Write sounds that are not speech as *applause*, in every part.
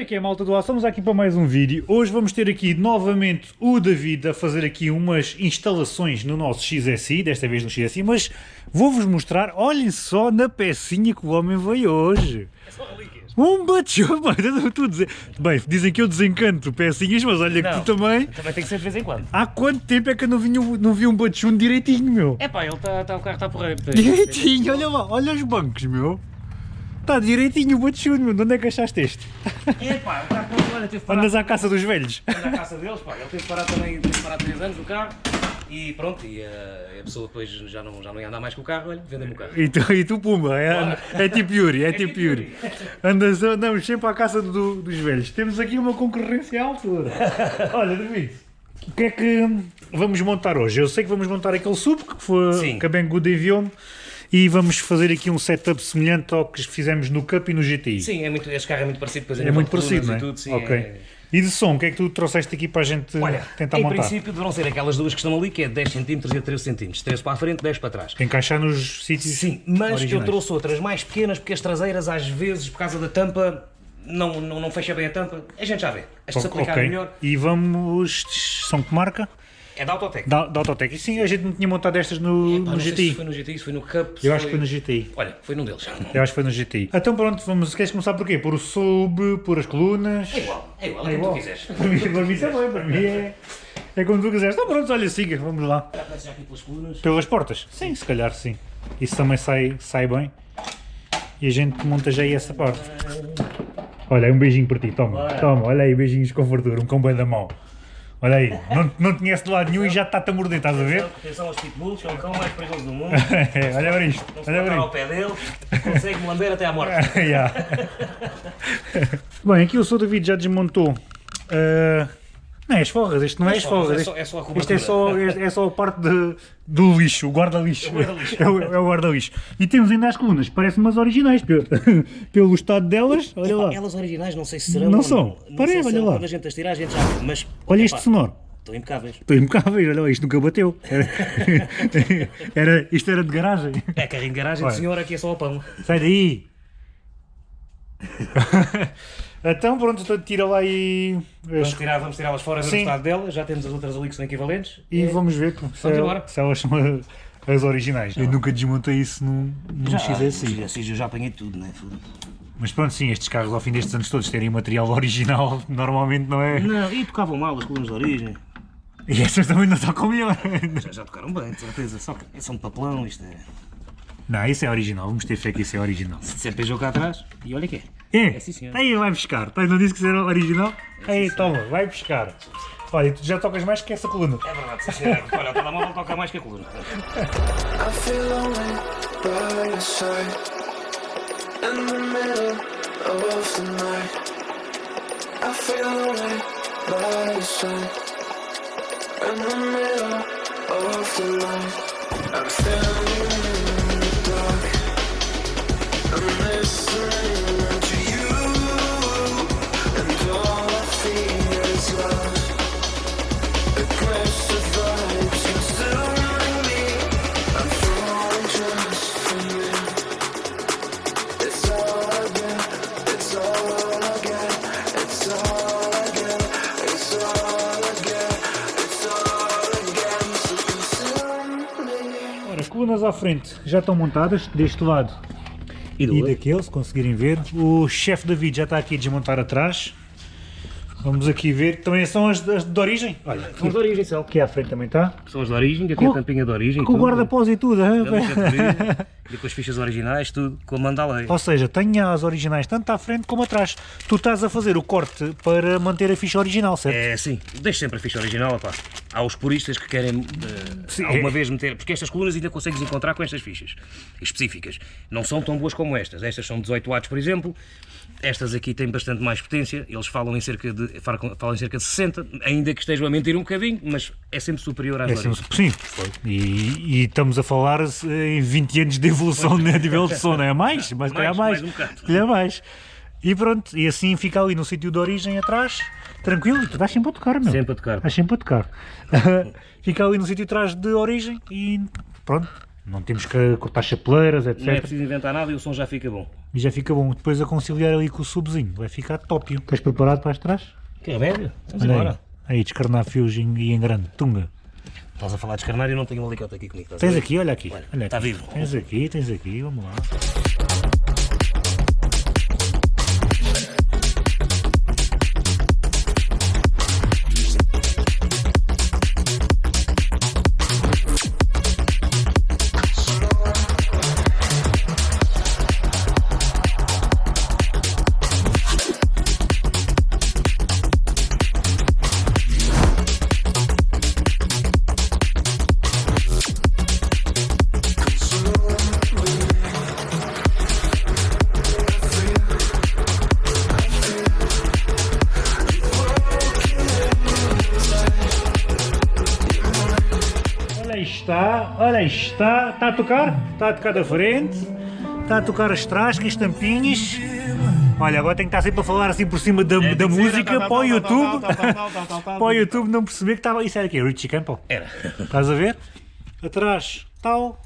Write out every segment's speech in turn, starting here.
é que é malta do ar? Estamos aqui para mais um vídeo. Hoje vamos ter aqui novamente o David a fazer aqui umas instalações no nosso XSI, desta vez no XSI, mas vou-vos mostrar, olhem só na pecinha que o homem veio hoje. É só relíquias. Um bachão, bem, tu dizer. Bem, dizem que eu desencanto pecinhas, mas olha que Não. tu também. Também tem que ser de vez em quando. Há quanto tempo é que eu não vi, um- não vi um bachão direitinho, meu? É pá, ele tá, tá, o carro está porreiro. Direitinho, olha lá, olha os bancos, meu. Está direitinho o meu. De onde é que achaste este? É pá, o carro não olha, teve. Andas à caça dos velhos. Anda à caça deles, pá. Ele teve parado também, teve parado 3 anos o carro. E pronto, e eh, a pessoa depois já não, já não ia andar mais com o carro, olha, vendem-me o carro. E tu, e tu Pumba, é, é tipo Yuri, é, tipo tipo Yuri. Andas, andamos sempre à caça do- dos velhos. Temos aqui uma concorrência à altura. *laughs* Olha, David, o que é que vamos montar hoje? Eu sei que vamos montar aquele sub que, foi, Sim. que a Banggood enviou-me e vamos fazer aqui um setup semelhante ao que fizemos no Cup e no GTI. Sim, é muito, este carro é muito parecido, depois É nível muito parecido, não é? e tudo, sim. ok. é- E de som, o que é que tu trouxeste aqui para a gente Olha, tentar em montar? princípio deverão ser aquelas duas que estão ali, que é 10 cm e 13 cm. 13 para a frente, 10 para trás. Encaixar nos sítios Sim, mas originais. eu trouxe outras mais pequenas, porque as traseiras às vezes, por causa da tampa, não, não, não fecha bem a tampa. A gente já vê. As que se Ok. aplicarem melhor, E vamos... São que marca? É da Autotec. Da, da Autotec. E sim, a gente não tinha montado estas no, Pá, no não sei GTI. se foi no GTI, se foi no Cup. Eu acho que foi no GTI. Olha, foi num deles. Eu acho que foi no GTI. Então pronto, vamos, queres começar por quê? Por o sub, por as colunas? É igual, é igual, é, É como igual. tu quiseres. *laughs* Para mim, para mim também, para mim é, é como tu quiseres. Então pronto, olha, siga, vamos lá. Já aqui pelas colunas. Pelas portas? Sim, se calhar sim. Isso também sai, sai bem. E a gente monta já aí essa parte. Olha um beijinho para ti, toma. Bora. Toma, olha aí, beijinhos com fartura, um com bem da mão. Olha aí, não, não te conhece de lado nenhum e já está-te a morder, estás a ver? Atenção aos pitbulls, são o cão mais perigoso do mundo. *laughs* olha para isto, Não se olha para dar ao isto. pé dele, consegue-me lamber até à morte. *laughs* *laughs* Bem, aqui o Sr. David já desmontou. ah, não é as forras, este não é as forras. É este- só, é só a Isto é só, é, é só a parte de- do lixo, o guarda-lixo. É o guarda-lixo. É é guarda-lixo. E temos ainda as colunas, parecem umas originais, pelo, *laughs* pelo estado delas. Olha lá. Elas originais não sei se serão. Não são. Não Parei, olha lá. Quando a gente as tirar, a gente já vê. Mas, Olha este sonoro. Estão impecáveis. Estou impecável, olha lá, isto nunca bateu. Era, *laughs* era- isto era de garagem. É carrinho de garagem Olha. senhor, aqui é só o pão. Sai daí! *laughs* então pronto, então tira lá as Vamos tirar, vamos tirá-las fora, ver o Sim. estado delas. Já temos as outras ali que são equivalentes. E É, vamos ver se, Vamos embora. se elas são a- *laughs* as originais. Eu nunca desmontei isso num, num já, XSI. assim, eu já apanhei tudo, né? Mas pronto, sim, estes carros ao fim destes anos todos terem material *laughs* original normalmente não é. Não, e tocavam mal as colunas de origem. E estas também não tocam melhor. Já, já tocaram bem, de certeza. Só que são de papelão, isto é. Não, isso é original, vamos ter fé que isso é original. CPJ cá atrás. E olha que é. É, É, sim, senhor. aí vai buscar. Tá, Não disse que isso era original? Aí, toma, vai buscar. Olha, tu já tocas mais que essa coluna. É verdade, sim, senhor. Olha, o telemóvel toca mais que a coluna. I feel Ora, as colunas à frente já estão montadas, deste lado E do e outro? daquele, se conseguirem ver. O chefe David já está aqui a desmontar atrás. Vamos aqui ver. Também são as, as de origem. Olha, São as de origem, Cel. aqui à frente também está. São as de origem, que tem a tampinha de origem. Com o guarda-pós e tudo. *laughs* E com as fichas originais, tudo, com a manda à lei. Ou seja, tenha as originais tanto à frente como atrás. Tu estás a fazer o corte para manter a ficha original, certo? É sim, deixe sempre a ficha original, opá. Há os puristas que querem eh, Sim, alguma é. vez meter, porque estas colunas ainda consegues encontrar com estas fichas específicas. Não são tão boas como estas. Estas são 18 watts, por exemplo. Estas aqui têm bastante mais potência. Eles falam em cerca de, falam em cerca de 60, ainda que estejam a mentir um bocadinho, mas é sempre superior às É sempre, sim, e, e estamos a falar eh, em 20 anos de evolução a nível de som, não é mais? Mas calhar mais. Mais, mais um calhar mais. E pronto, e assim fica ali no sítio de origem atrás, tranquilo, e tu estás sempre a tocar, meu. Sempre a tocar. Estás sempre a tocar. *laughs* fica ali no sítio atrás de origem e pronto, Não temos que cortar chapeleiras, Não é etc. preciso inventar nada e o som já fica bom. E já fica bom. Depois a conciliar ali com o subzinho. Vai ficar top. Estás preparado para as trás? Que remédio? Vamos Olha embora. aí. Aí, descarnar fios em- e em grande. Tunga. Estás a falar de escarnar e eu não tenho um alicate aqui comigo. Tens aqui, olha aqui. Olha, Olha está aqui. vivo. Tens aqui, tens aqui, vamos lá. Olha está. Está a tocar? Está a tocar da frente. Está a tocar as trascas, tampinhas. Olha, agora tenho que estar sempre a falar assim por cima da, da música para o YouTube. Para o YouTube não perceber que estava. Isso era aqui, Richie Campbell. Era. Estás a ver? Atrás, tal,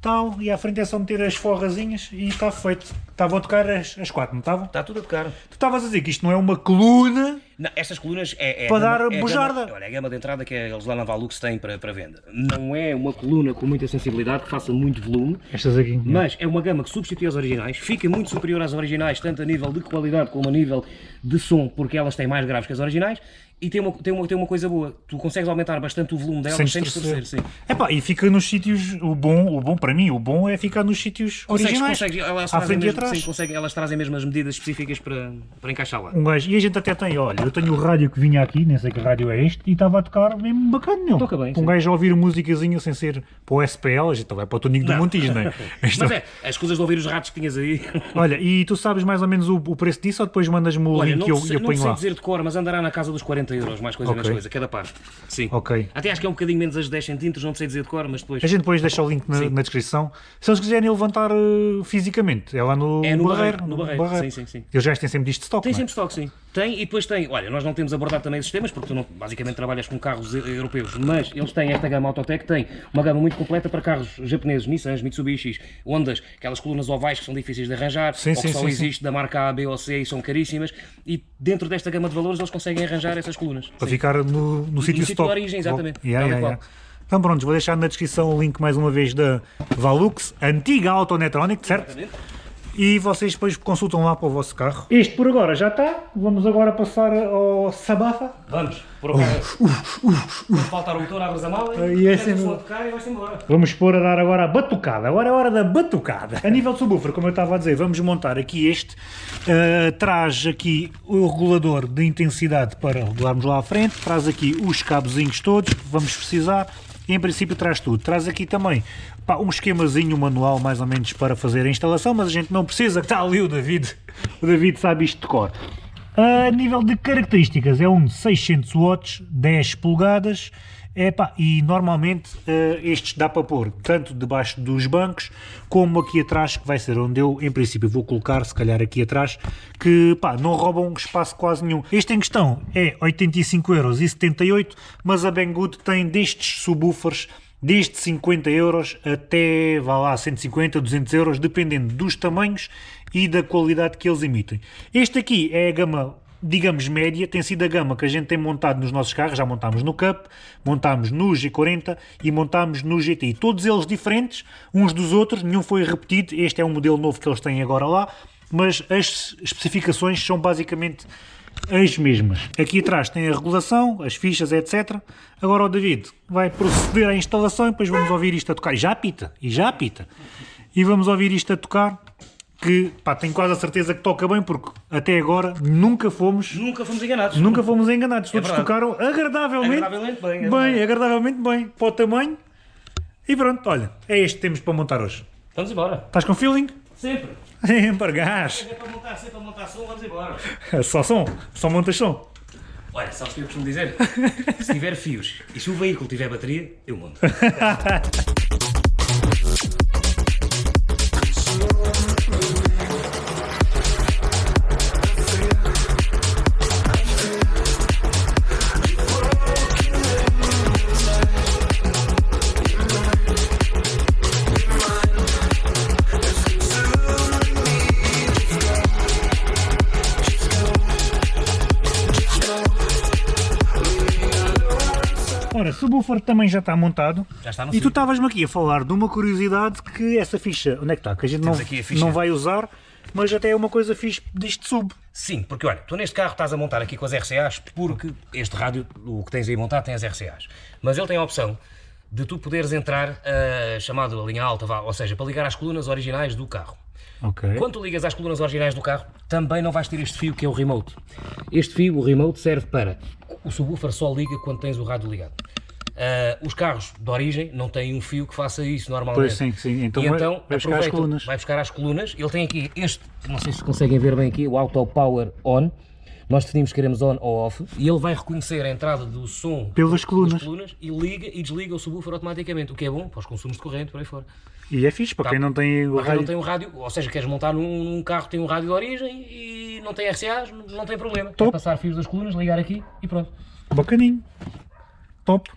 tal, e à frente é só meter as forrazinhas e está feito. Estavam a tocar as, as quatro, não estavam? Está tudo a tocar. Tu estavas a dizer que isto não é uma coluna. Não, estas colunas é, é Para a gama- dar é bujarda. gama- olha, é a gama de entrada que eles lá na Valux têm para, para venda. Não é uma coluna com muita sensibilidade, que faça muito volume, Estas aqui. mas é uma gama que substitui as originais, fica muito superior às originais, tanto a nível de qualidade como a nível de som, porque elas têm mais graves que as originais, e tem uma, tem uma, tem uma coisa boa, tu consegues aumentar bastante o volume delas Sem distorcer. sim. Epá, e fica nos sítios. O bom, o bom para mim, o bom é ficar nos sítios Consegues, originais. consegues, elas, à trazem frente e mesmo, atrás. sim, conseguem, elas trazem mesmo as medidas específicas para, para encaixar lá. Um gajo, e a gente até tem, olha, eu tenho o rádio que vinha aqui, nem sei que rádio é este, e estava a tocar mesmo bacana, meu. Toca bem, Um sim. gajo a ouvir musicazinha sem ser para o SPL, a gente vai para o Tonico do Não. Montijo, não é? *laughs* Isto- Mas é, as coisas de ouvir os ratos que tinhas aí. *laughs* Olha, e tu sabes mais ou menos o, o preço disso ou depois mandas-me o Olha, link não, e eu, sei, eu não ponho sei lá? dizer de cor, mas andará na casa dos 40 euros, mais coisa menos Ok. coisa, cada par. Sim. Ok. Até acho que é um bocadinho menos as 10 centímetros, não sei dizer de cor, mas depois. A gente depois deixa o link na, na descrição. Se eles quiserem levantar eh, fisicamente, é lá no, É no Barreiro. No Barreiro, sim, sim, sim. Eles já têm sempre disto de stock, Tem não é? sempre estoque, sim. Tem, e depois tem, olha, nós não temos abordado também esses temas, porque tu não, basicamente trabalhas com carros europeus, mas eles têm esta gama Autotec, tem uma gama muito completa para carros japoneses, Nissans, Mitsubishis, Hondas, aquelas colunas ovais que são difíceis de arranjar, Sim, ou sim, que só sim, existe da marca A, B ou C e são caríssimas, e dentro desta gama de valores eles conseguem arranjar essas colunas. Para ficar no, no sítio de origem, exatamente. Yeah, yeah, yeah. Então pronto, vou deixar na descrição o link mais uma vez da Valux, antiga Autonetronic, certo? Exatamente. E vocês depois consultam lá para o vosso carro. Este por agora já está. Vamos agora passar ao Sabafa. Vamos, por acaso. Quando faltar o motor, abres a mala Ah, e e é assim- a tocar e vais-te embora. Vamos pôr a dar agora a batucada. Agora é a hora da batucada. A nível de subwoofer, como eu estava a dizer, vamos montar aqui este. Uh, traz aqui o regulador de intensidade para regularmos lá à frente. Traz aqui os cabozinhos todos que vamos precisar. Em princípio traz tudo. Traz aqui também pá, um esquemazinho manual mais ou menos para fazer a instalação, mas a gente não precisa, está ali o David. O David sabe isto de cor. A nível de características, é um de 600 watts, 10 polegadas, epá, e normalmente eh, estes dá para pôr tanto debaixo dos bancos, como aqui atrás, que vai ser onde eu, em princípio, vou colocar, se calhar aqui atrás, que pá, não roubam espaço quase nenhum. Este em questão é 85,78€, mas a Banggood tem destes subwoofers desde 50 euros até, vá lá, 150, 200 euros, dependendo dos tamanhos e da qualidade que eles emitem. Este aqui é a gama, digamos, média, tem sido a gama que a gente tem montado nos nossos carros, já montámos no Cup, montámos no G40 e montámos no GTI. Todos eles diferentes, uns dos outros, nenhum foi repetido, este é um modelo novo que eles têm agora lá, mas as especificações são basicamente as mesmas. Aqui atrás tem a regulação, as fichas, etc. Agora o David vai proceder à instalação e depois vamos ouvir isto a tocar. E já apita, e já apita. E vamos ouvir isto a tocar, que pá, tenho quase a certeza que toca bem, porque até agora nunca fomos, Nunca fomos enganados. nunca fomos enganados. Todos verdade. tocaram agradavelmente, Agradavelmente bem, é bem, agradavelmente bem, para o tamanho. E pronto, olha, é este que temos para montar hoje. Vamos embora. Estás com feeling? Sempre. *laughs* Sempre gás. É para montar, sempre para montar som, vamos embora. Só som, só montas som. Olha, sabes o que eu costumo dizer? Se tiver fios e se o veículo tiver bateria, eu monto. *laughs* subwoofer também já está montado. Já está no E tu estavas-me aqui a falar de uma curiosidade que essa ficha, onde é que está? Que a gente não, aqui a ficha. não vai usar, mas até é uma coisa fixe deste sub. Sim, porque olha, tu neste carro estás a montar aqui com as RCAs porque este rádio, o que tens aí montado, tem as RCAs. Mas ele tem a opção de tu poderes entrar uh, chamado a linha alta, vá, ou seja, para ligar às colunas originais do carro. Ok. Quando tu ligas às colunas originais do carro, também não vais ter este fio que é o remote. Este fio, o remote, serve para. O subwoofer só liga quando tens o rádio ligado. Ah, os carros de origem não têm um fio que faça isso normalmente. Pois sim, sim. Então e vai- então vai buscar as colunas. Vai buscar as colunas. Ele tem aqui este, não sei se conseguem ver bem aqui, o Auto Power On. Nós definimos que queremos on ou off e ele vai reconhecer a entrada do som Pelas colunas. colunas e liga e desliga o subwoofer automaticamente, o que é bom para os consumos de corrente por aí fora. E é fixe, para Tá. quem não tem o Para quem rádio. não tem um rádio, ou seja, queres montar num, num carro que tem um rádio de origem e não tem RCAs, não- não tem problema. Top. É passar fios das colunas, ligar aqui e pronto. Bacaninho. Top.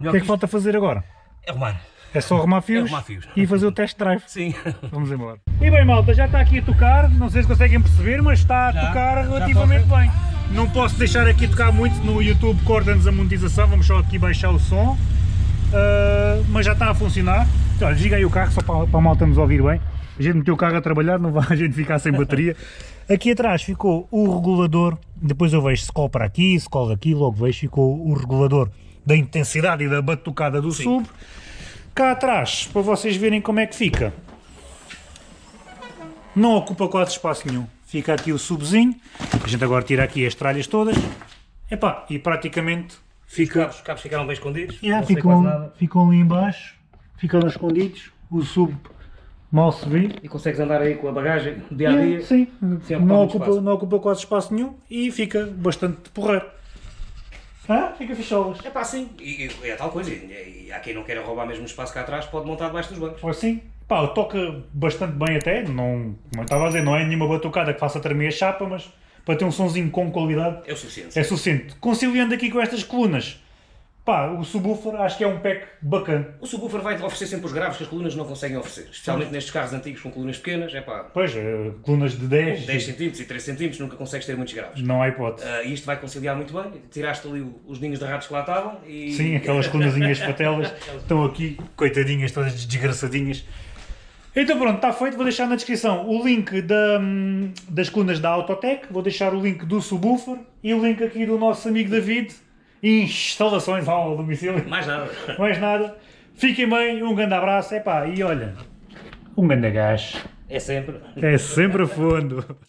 O que é que falta fazer agora? é arrumar. É só arrumar fios, arrumar fios. e fazer o test drive. Sim. *laughs* Vamos embora. E bem, malta, já está aqui a tocar. Não sei se conseguem perceber, mas está a Já, tocar relativamente bem. Não posso deixar aqui tocar muito no YouTube, corta-nos a monetização. Vamos só aqui baixar o som. Ah, mas já está a funcionar. Olha, desliga aí o carro só para, para a malta nos ouvir bem. A gente meteu o carro a trabalhar, não vai *laughs* a gente ficar sem bateria. Aqui atrás ficou o regulador. Depois eu vejo se cola para aqui, se cola aqui, logo vejo ficou o regulador da intensidade e da batucada do sub. Cá atrás, para vocês verem como é que fica. Não ocupa quase espaço nenhum. Fica aqui o subzinho. A gente agora tira aqui as tralhas todas. Epá, e praticamente Os fica. cabos, os cabos ficaram bem escondidos. Yeah, ficam, ficam ali em baixo. Ficam escondidos. O sub mal se vê. E consegues andar aí com a bagagem dia a dia. sim, não ocupa, não ocupa quase espaço nenhum e fica bastante porreiro. Ah, fica ficholas. É pá, sim. E, e é tal coisa. E, e há quem não queira roubar mesmo espaço cá atrás, pode montar debaixo dos bancos. Ou assim, pá, toca bastante bem até, não, como eu estava a dizer, não é nenhuma batucada que faça tremer a chapa, mas para ter um sonzinho com qualidade É o suficiente. é suficiente. Conciliando aqui com estas colunas, pá, o subwoofer acho que é um pack bacana. O subwoofer vai oferecer sempre os graves que as colunas não conseguem oferecer. Especialmente nestes carros antigos com colunas pequenas. É pá, Pois, eh, colunas de 10, 10 cm e 3 cm nunca consegues ter muitos graves. não há hipótese. Ah, e isto vai conciliar muito bem. Tiraste ali os ninhos de ratos que lá estavam e. Sim, aquelas colunazinhas patelas *laughs* estão aqui, coitadinhas, todas desgraçadinhas. Então pronto, está feito. Vou deixar na descrição o link da, hum, das colunas da Autotech, vou deixar o link do subwoofer e o link aqui do nosso amigo David. Instalações ao domicílio. Mais nada. *laughs* Mais nada. Fiquem bem, um grande abraço. Epá, e olha, um grande gás. É sempre. É sempre a fundo.